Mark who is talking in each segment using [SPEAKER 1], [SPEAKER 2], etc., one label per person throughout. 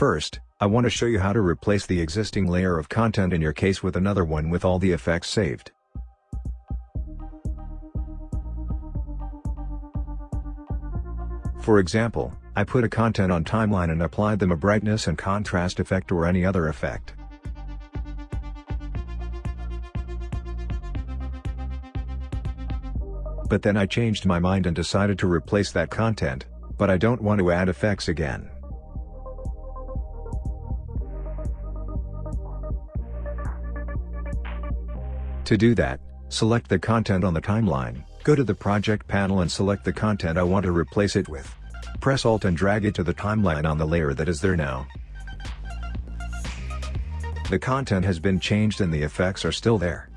[SPEAKER 1] First, I want to show you how to replace the existing layer of content in your case with another one with all the effects saved. For example, I put a content on timeline and applied them a brightness and contrast effect or any other effect. But then I changed my mind and decided to replace that content, but I don't want to add effects again. To do that, select the content on the timeline, go to the project panel and select the content I want to replace it with. Press Alt and drag it to the timeline on the layer that is there now. The content has been changed and the effects are still there.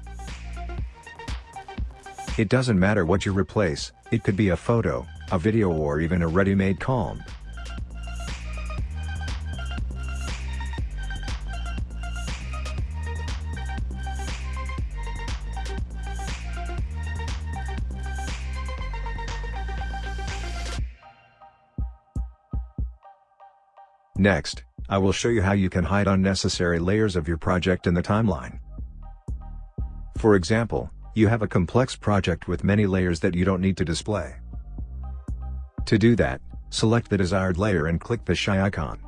[SPEAKER 1] It doesn't matter what you replace, it could be a photo, a video or even a ready-made comp. Next, I will show you how you can hide unnecessary layers of your project in the timeline. For example, you have a complex project with many layers that you don't need to display. To do that, select the desired layer and click the shy icon.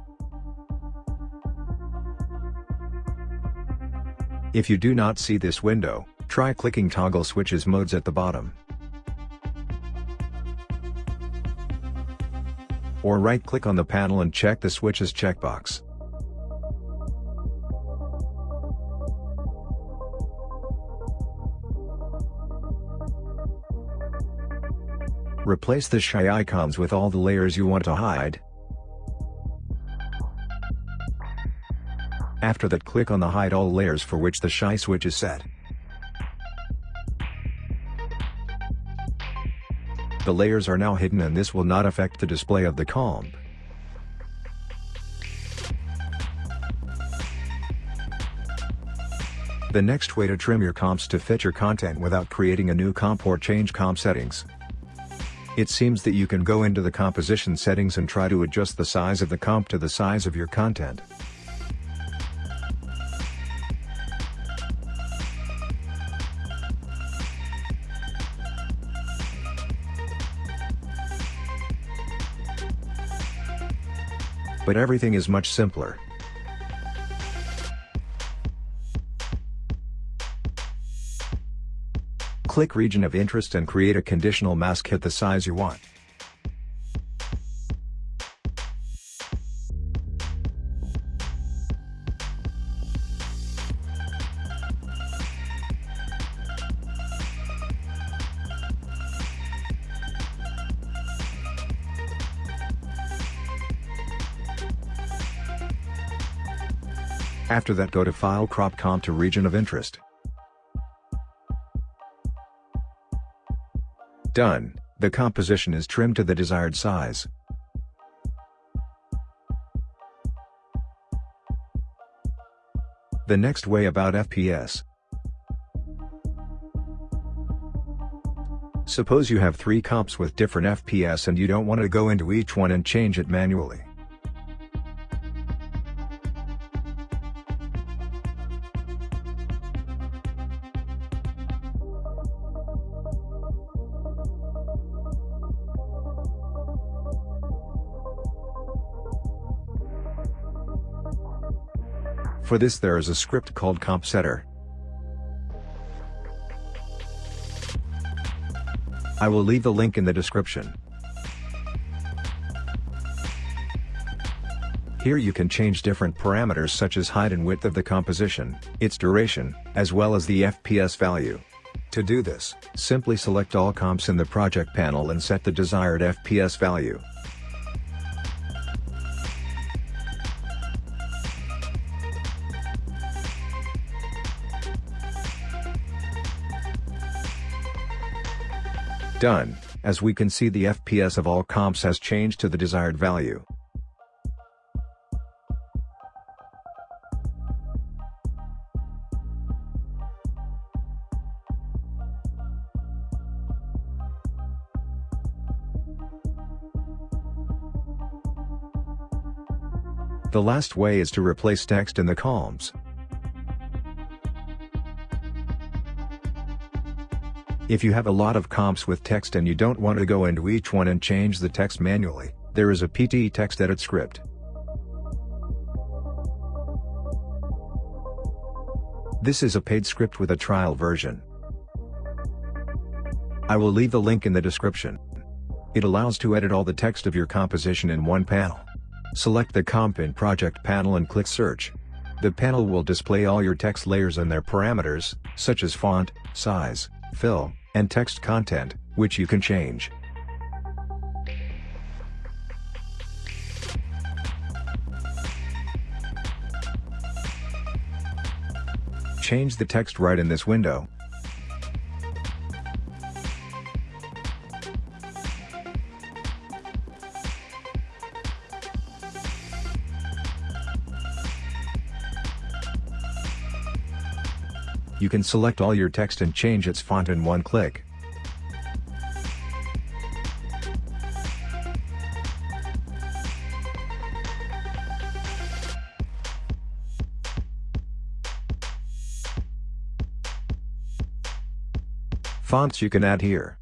[SPEAKER 1] If you do not see this window, try clicking toggle switches modes at the bottom. Or right-click on the panel and check the switches checkbox. Replace the shy icons with all the layers you want to hide. After that click on the hide all layers for which the shy switch is set. The layers are now hidden and this will not affect the display of the comp. The next way to trim your comps to fit your content without creating a new comp or change comp settings. It seems that you can go into the composition settings and try to adjust the size of the comp to the size of your content. But everything is much simpler. Click region of interest and create a conditional mask hit the size you want. After that go to File Crop Comp to Region of Interest. Done, the composition is trimmed to the desired size. The next way about FPS. Suppose you have three comps with different FPS and you don't want to go into each one and change it manually. For this there is a script called CompSetter. I will leave the link in the description. Here you can change different parameters such as height and width of the composition, its duration, as well as the FPS value. To do this, simply select all comps in the project panel and set the desired FPS value. Done, as we can see the FPS of all comps has changed to the desired value. The last way is to replace text in the columns. If you have a lot of comps with text and you don't want to go into each one and change the text manually, there is a PTE text edit script. This is a paid script with a trial version. I will leave the link in the description. It allows to edit all the text of your composition in one panel. Select the Comp in Project panel and click Search. The panel will display all your text layers and their parameters, such as font, size, fill, and text content, which you can change. Change the text right in this window. You can select all your text and change its font in one click. Fonts you can add here.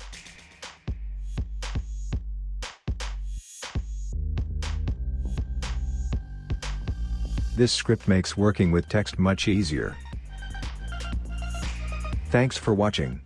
[SPEAKER 1] This script makes working with text much easier. Thanks for watching.